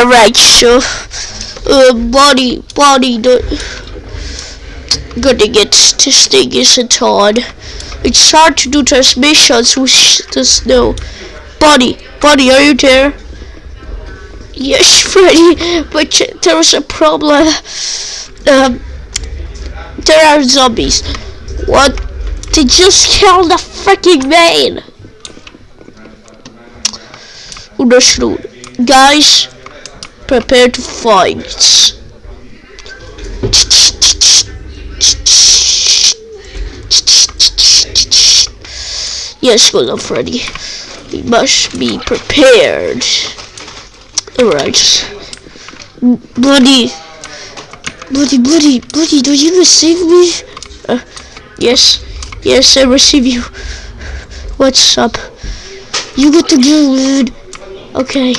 Alright, so uh, body body the gonna get this thing isn't on. It's hard to do transmissions with the snow. Buddy, buddy, are you there? Yes, Freddy, but there's a problem. Um, there are zombies. What? They just killed the freaking man. Understood. Guys, prepare to fight. Yes, luck, Freddy. We must be prepared. Alright. Bloody. Bloody, bloody, bloody, do you receive me? Uh, yes. Yes, I receive you. What's up? You got to go, dude. Okay.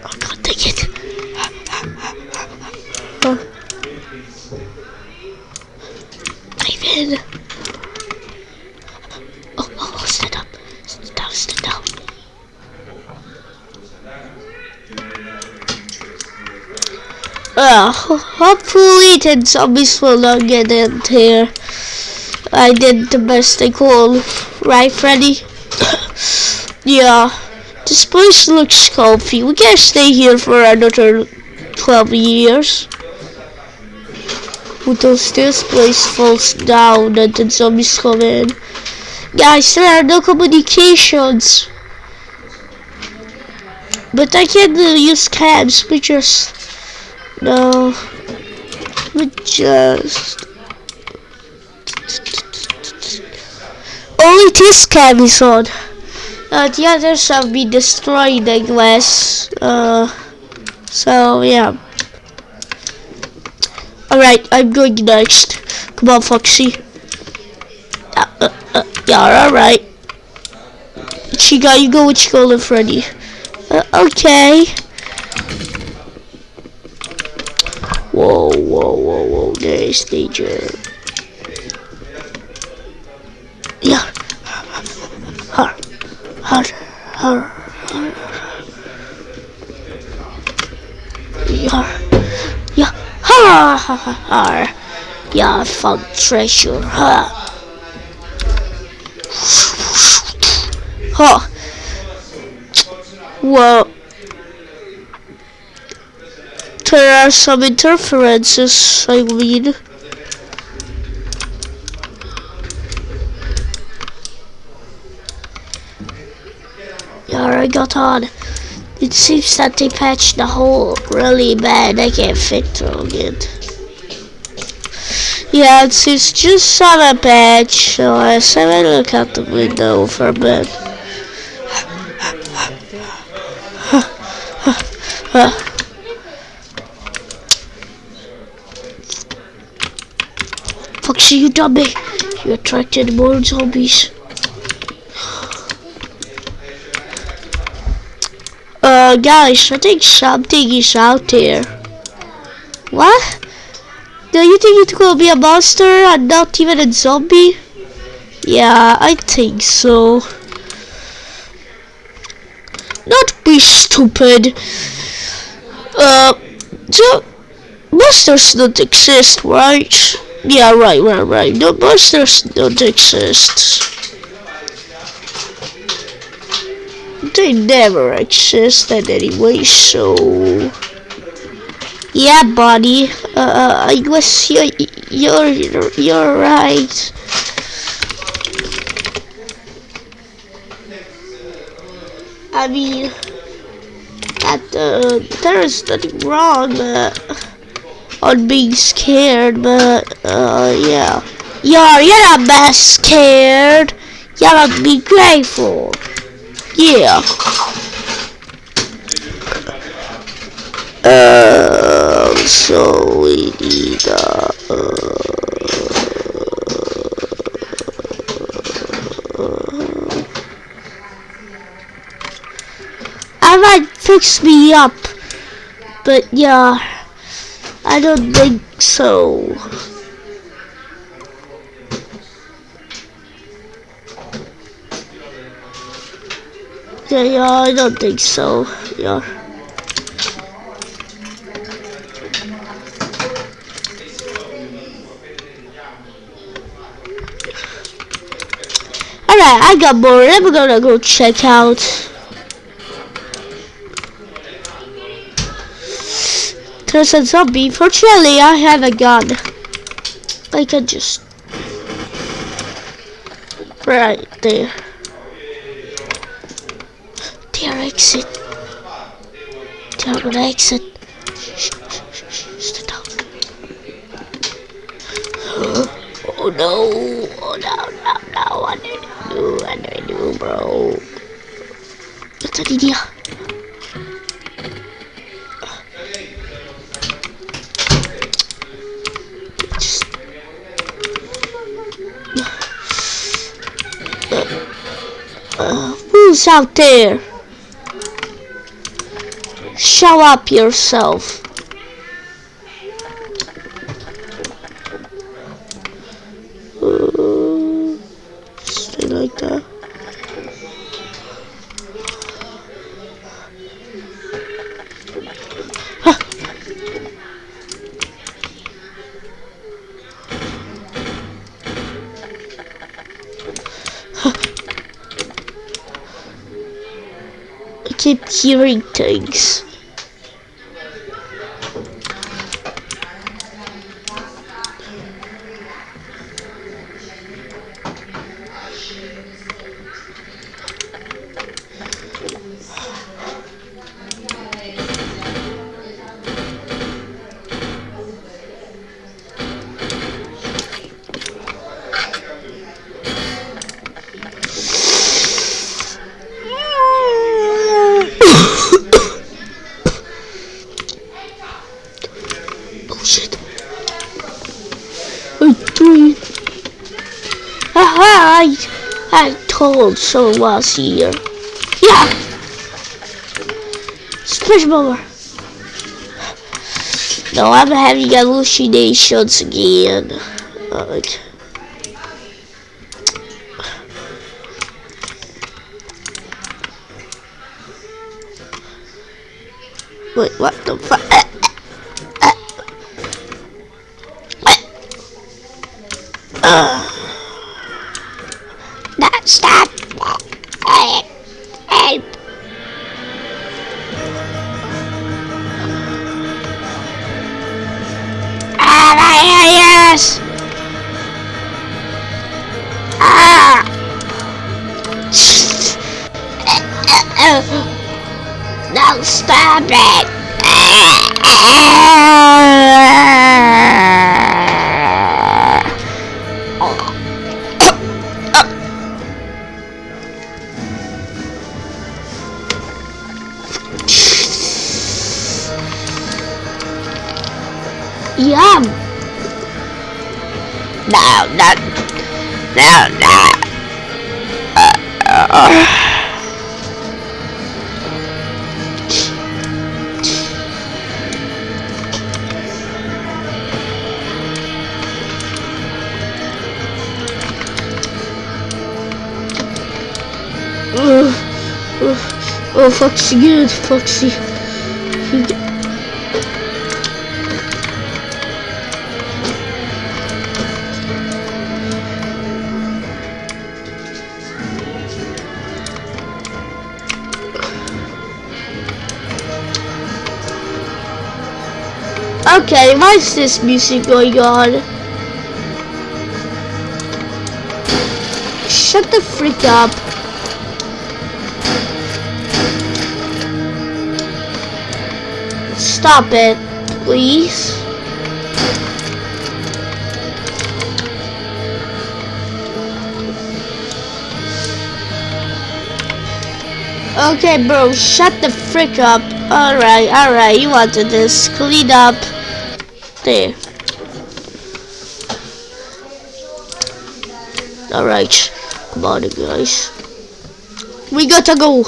Oh god, take it. Oh. David. Oh, oh, oh, stand up. Stand down, stand down. Uh, ho- the zombies will not get in here. I did the best I could. Right, Freddy? yeah. This place looks comfy. We can stay here for another 12 years. Until this place falls down and the zombies come in. Guys, there are no communications. But I can uh, use cams, we just... No. We just... Only this cam is on. Uh, the others have been destroyed, I guess. Uh, so, yeah. Alright, I'm going next. Come on, Foxy. Uh, uh, uh, yeah, alright. Chica, you go with Skull and Freddy. Uh, okay. Whoa, whoa, whoa, whoa, there's danger. Yeah. Har, har, har, har. Yeah. Yeah. Ha ha ha ha. Yeah, I found treasure. Ha. Huh. Well, there are some interferences, I mean. Yeah, I got on. It seems that they patched the hole really bad. I can't fit through it. Yeah, it's, it's just on a patch, so I said I look out the window for a bit. Foxy, you dummy! You attracted more zombies. Uh, guys, I think something is out there. What? Do you think it's gonna be a monster and not even a zombie? Yeah, I think so. Not be stupid. Uh, so monsters don't exist, right? Yeah, right, right, right. No monsters don't exist. They never existed anyway, so yeah, buddy. Uh, I guess you're you're you're right. I mean, that uh, there is nothing wrong uh, on being scared, but uh, yeah, you're you're not that scared. You gotta be grateful. Yeah. Uh, so we need uh, uh, I might fix me up, but yeah, I don't think so. Yeah, yeah, I don't think so. Yeah. Alright, I got more. I'm gonna go check out. There's a zombie. Fortunately, I have a gun. I can just... Right there. There, exit. There, gonna exit. Shh, shh, shh, stay. Oh no! Oh no, no, no, what do I do? What do I do, bro? What's an idea? Uh, who's out there? Show up yourself. Hearing things. Told someone was here. Yeah! Splash bomber. No, I'm having hallucinations again. Uh, like. Wait, No, stop it! Yum! No, no, no, no. Uh, uh. Oh, Foxy, good, Foxy. Okay, why is this music going on? Shut the freak up. Stop it, please. Okay, bro, shut the frick up. Alright, alright, you wanted this. Clean up. There. Alright, come on, guys. We gotta go.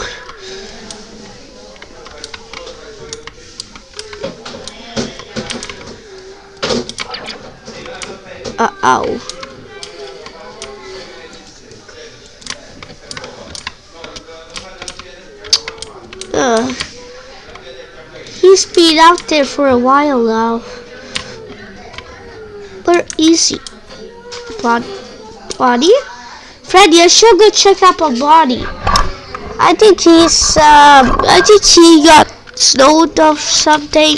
Uh oh. Uh, he's been out there for a while now. But easy. Bod body? Freddy, I should go check up on Bonnie. I think he's, um, I think he got snowed off something.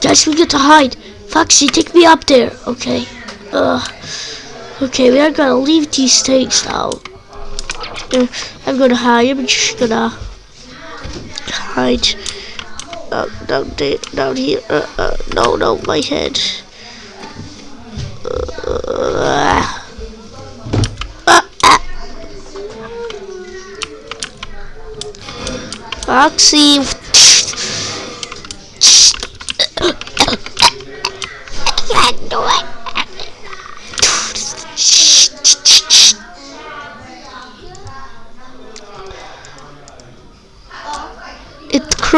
Guys, we get to hide. Foxy, take me up there. Okay. Uh, okay, we are gonna leave these things now. Uh, I'm gonna hide. I'm just gonna hide. Uh, down there, down here. Uh, uh, no, no, my head. Uh, Foxy.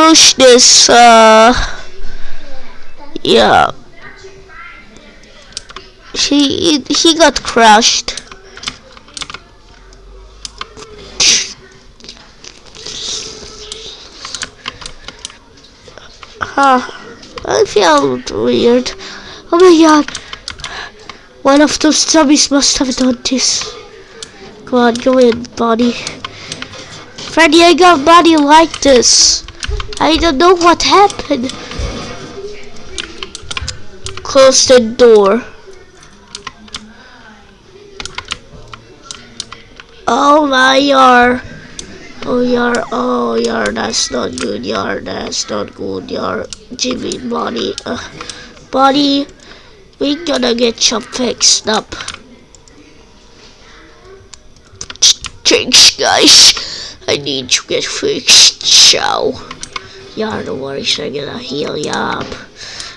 Crushed this, uh, yeah. He, he got crushed. Huh. I feel weird. Oh my god. One of those zombies must have done this. Come on, go in, body. Freddy, I got body like this. I don't know what happened. Close the door. Oh my god. Oh, yar, oh, yar, that's not good, yar, that's not good, yar. Jimmy, body, uh, body, we gonna get you fixed up. Thanks, guys. I need to get fixed, so. Yeah, don't worry, I'm gonna heal you up.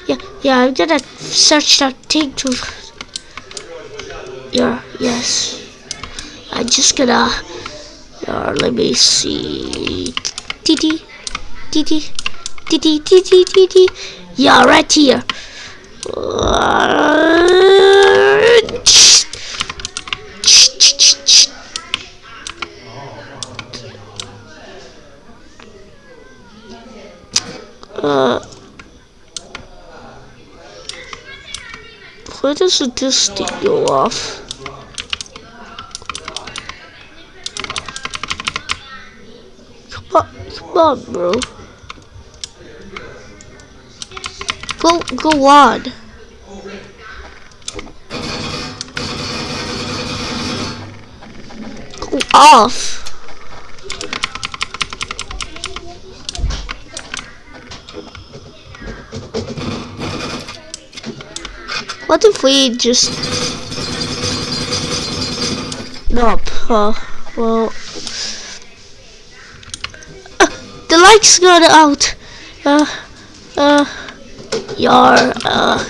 Yeah, yeah, I'm gonna search that thing to. Yeah, yes. I'm just gonna uh, let me see. TT, TT, TT, TT, TT. Yeah, right here. Uh, why doesn't this thing go off? Come on, bro. Go, go on. Go off. What if we just... Nope. Uh, well the lights got out. Uh, uh, yar, uh.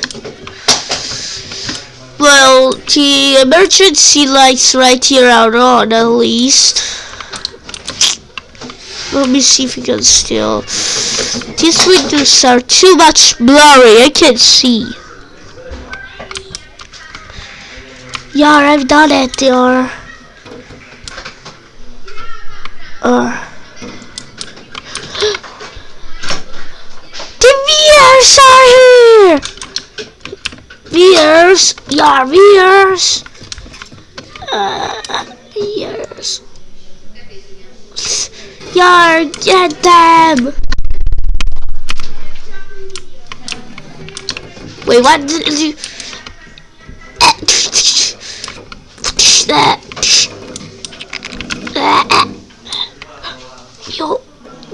Well, the emergency lights right here are on, at least. Let me see if we can still. These windows are too much blurry. I can't see. Yar, I've done it, yar. Uh. Viewers are here! Viewers, yeah, viewers. Uh, viewers. Yeah, get them! Wait, what did you... You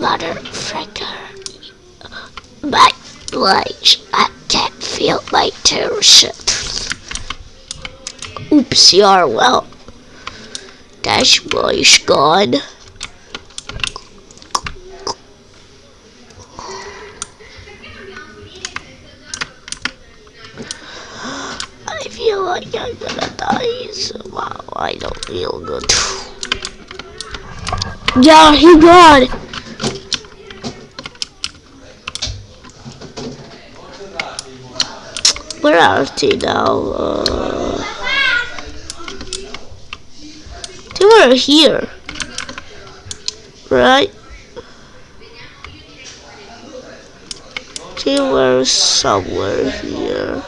motherfucker. My legs. I can't feel my toes. Oops, you're well. Dash boy's gone. Yeah, he gone. where are they now? Uh, they were here, right? They were somewhere here.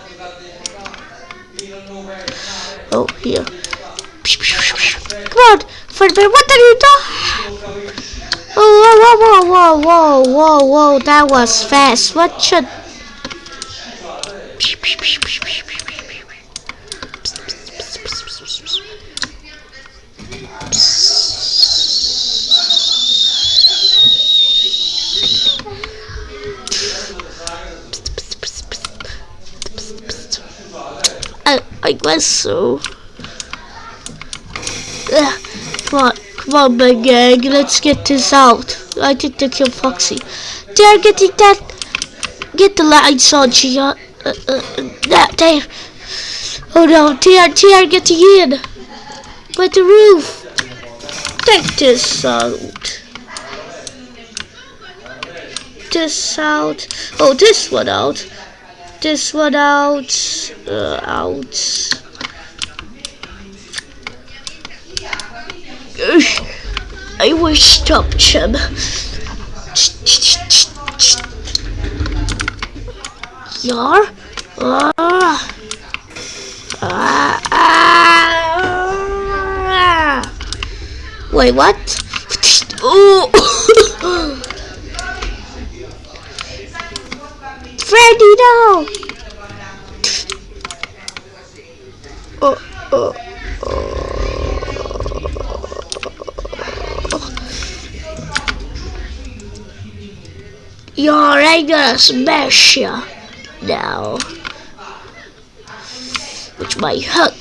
Oh, here. Come on, Fredbear, what are you doing? Oh, whoa, whoa, whoa, whoa, whoa, whoa, whoa, that was fast. What should... I, I guess so. Ugh, come come on, big gang, let's get this out. I think they killed Foxy. They're getting that. Get the lights on, Gia. Uh, uh, that there. Oh no, they are, they are getting in. By the roof. Take this out. This out. Oh, this one out. This one out. Uh, out. I will stop him. Yar? Ah. Ah. Ah. Wait, what? Oh. Freddy, no! Oh, Oh, oh, You're gonna smash ya now. With my hook.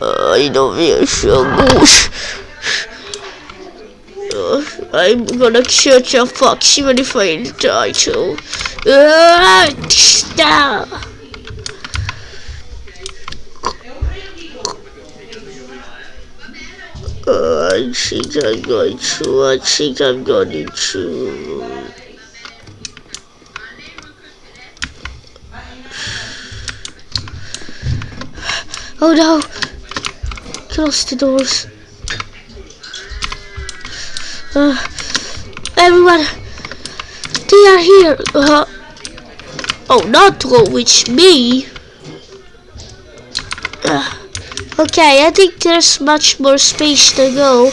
Uh, I don't feel so good. I'm gonna catch a fox even if I die too. Stop. Uh, I think I'm going to. I think I'm going to. Oh no! Close the doors. Uh, everyone, they are here. Uh, oh, not go with me. Uh, okay, I think there's much more space to go.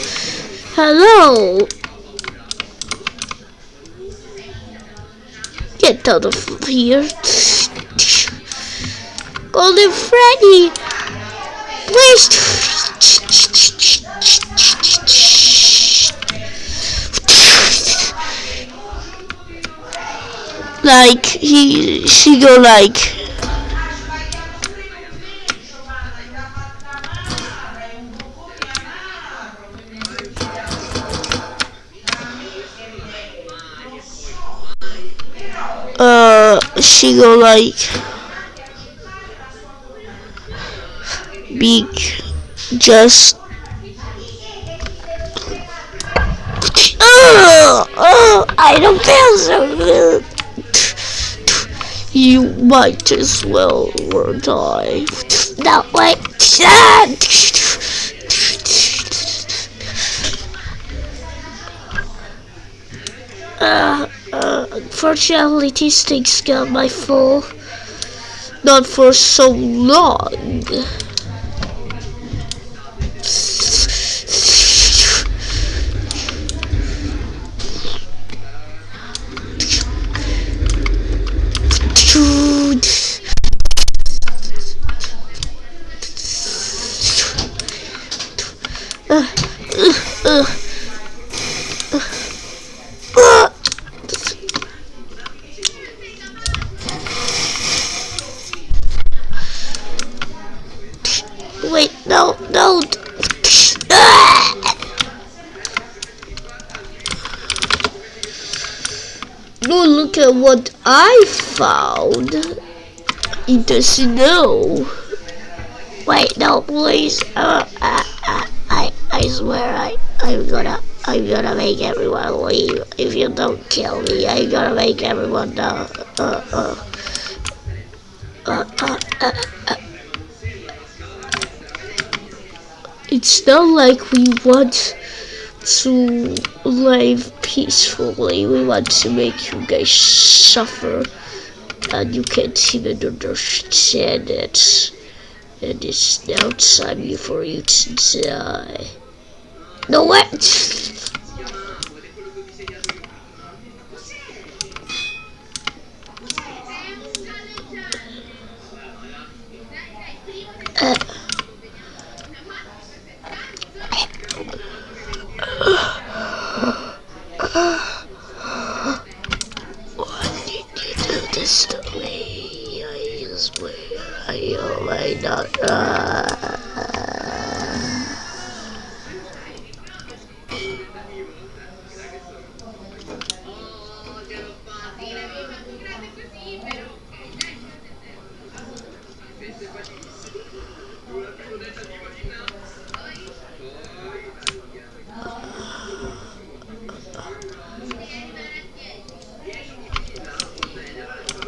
Hello. Get out of here. Golden Freddy. Like he, she go like. Uh, she go like. Big just oh, oh, I don't feel so good. You might as well die. No, wait. Uh, uh, unfortunately, these things got my full. Not for so long. Choo. Found. He doesn't know. Wait, no, please. Uh, I, I, I, I swear I, I'm gonna, I'm gonna make everyone leave. If you don't kill me, I'm gonna make everyone uh, uh, uh, uh, uh, uh, uh. It's not like we want to live peacefully. We want to make you guys suffer. And you can't even understand it. And it's now time for you to die. No, what?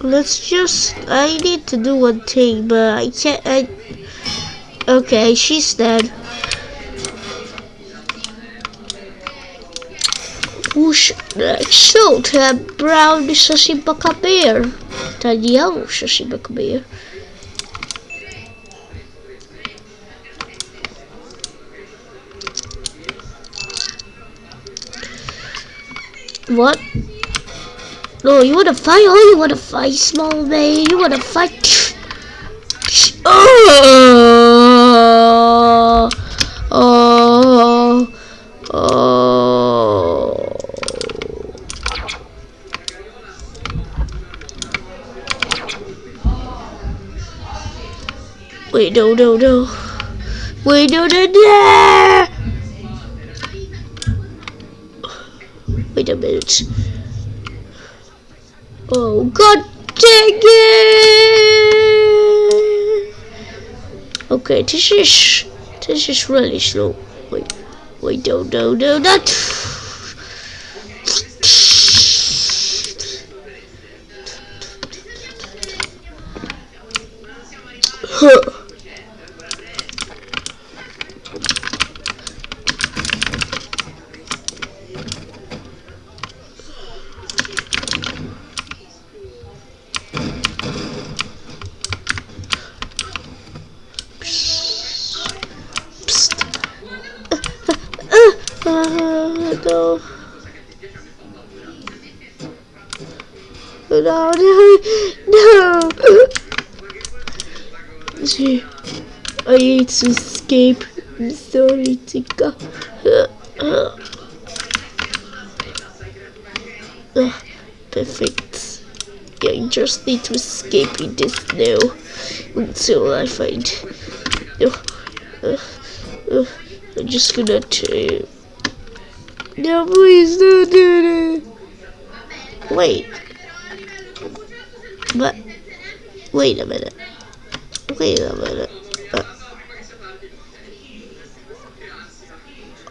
Let's just I need to do one thing but I can't I okay she's dead? So, the brown Sashibaka bear. The yellow Sashibaka bear. What? No, you wanna fight? Oh, you wanna fight, small man? You wanna fight? Oh, oh, oh. Wait, no, no, no. Wait, no, no, no. Wait a minute. Oh, god dang it! Okay, this is, this is really slow. Wait, wait, no, no, no, not. Huh. I need to escape. I'm sorry, Tika. Uh, perfect. I just need to escape in this now until I find. Uh, uh, I'm just gonna. Uh, no, please don't do that. Wait. But, wait a minute. Wait a minute. Uh,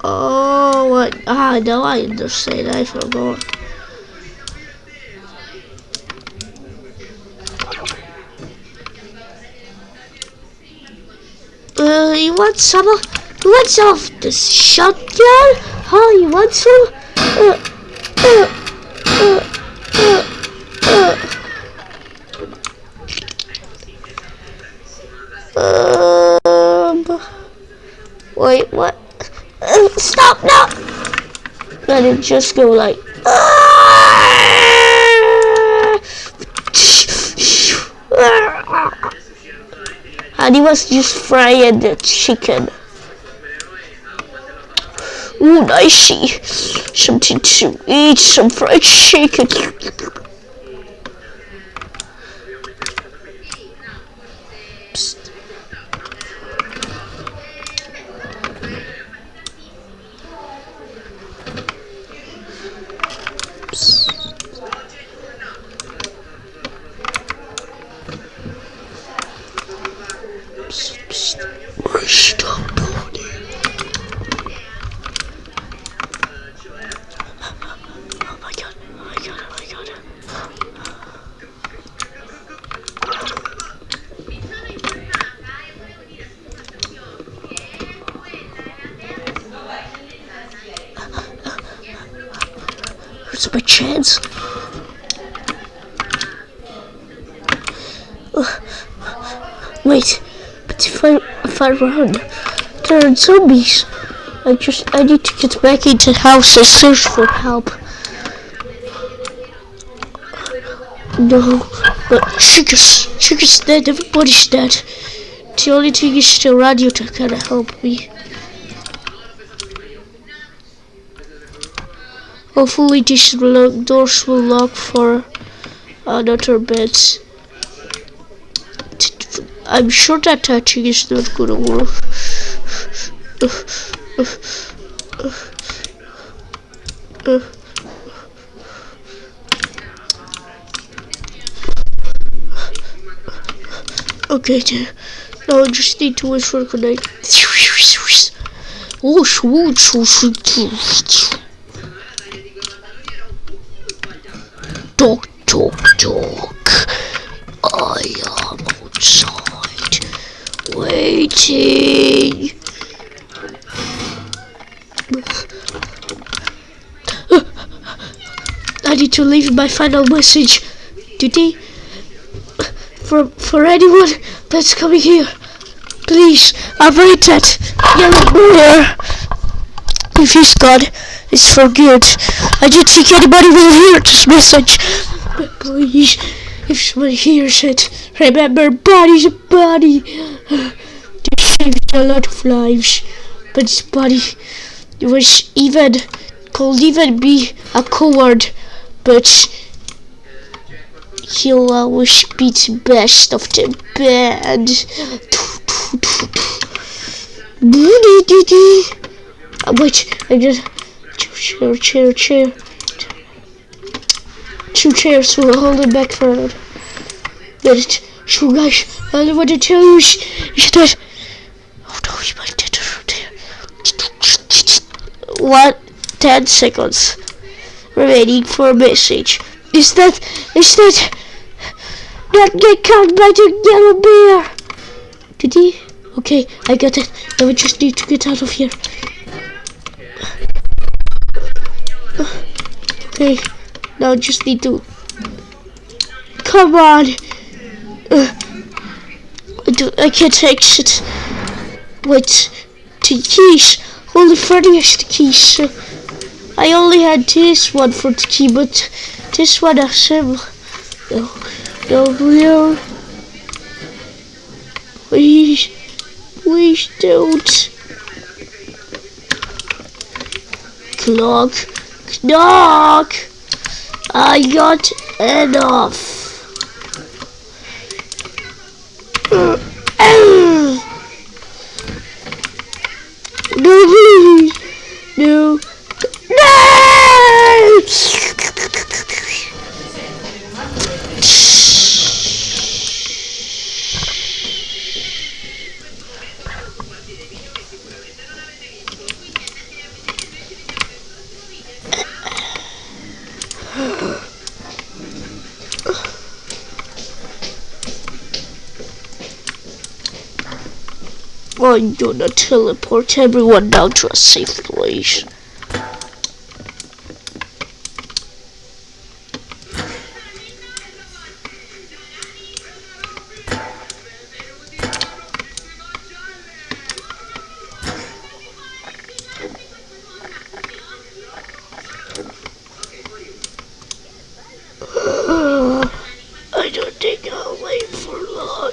oh, what? Ah, no, I understand. I forgot. Uh, you want some of, you want some of this shotgun? Oh, you want some? Uh, uh, um, wait, what? Uh, stop now! Let it just go like. And he was just frying the chicken. Ooh, nicey. Something to eat, some fried chicken. My chance. Wait, but if I if I run, there are zombies. I just I need to get back into the house and search for help. No, but Sugar's Sugar's dead. Everybody's dead. The only thing is still radio to kind of help me. Hopefully these doors will lock for another bit. I'm sure that touching is not gonna work. Okay, now I just need to wait for good night. Talk, talk, talk. I am outside, waiting. I need to leave my final message. Today, for for anyone that's coming here, please avoid that yellow bear. If he's gone, it's for good. I don't think anybody will hear this message. But please, if someone hears it, remember, body's a body. They saved a lot of lives, but this body was even could even be a coward, but he'll always be the best of the band. Wait, I just chair, chair. Two chairs will hold it back for a minute. Minute. So guys, I want to tell you is, that oh no, he might get there. What? Ten seconds remaining for a message. Is that is that not get caught by the yellow bear? Did he? Okay, I got it. Now we just need to get out of here. Okay, now just need to. Come on. Uh, I, do, I can't exit. Wait, the keys. Only Freddy has the keys. So I only had this one for the key, but this one has him. No, no, no. Please, please don't. Clock, knock. I got enough. I'm gonna teleport everyone down to a safe place. I don't think I'll wait for long,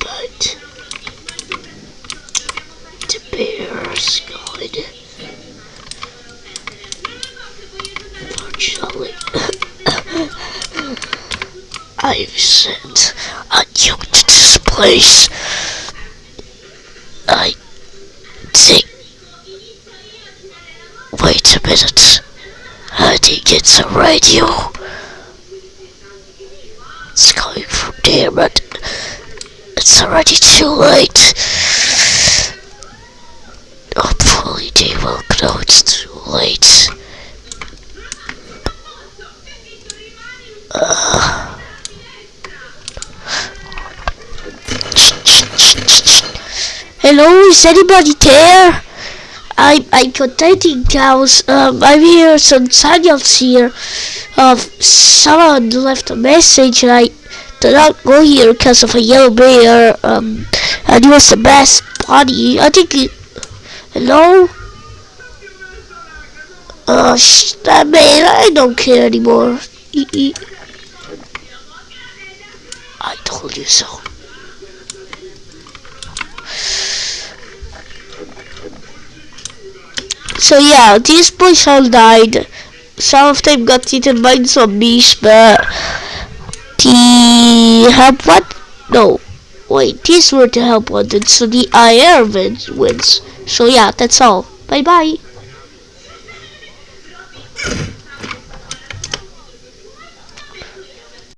but the bear's gone. Fortunately, I've sent a nuke to this place. I think. Wait a minute. I think it's a radio. It's coming from there, but it's already too late. Hopefully they will know it's too late. Uh. Hello, is anybody there? I'm I'm contacting cows. Um, I'm here. Some signals here. Uh, someone left a message, and I did not go here because of a yellow bear. Um, and it was the best buddy. I think. Hello. Uh, sh that man, I don't care anymore. E -e I told you so. So yeah, these boys all died. Some of them got eaten by zombies, but the help what? No, wait, these were the help wanted, so the IR wins. wins. So yeah, that's all. Bye bye.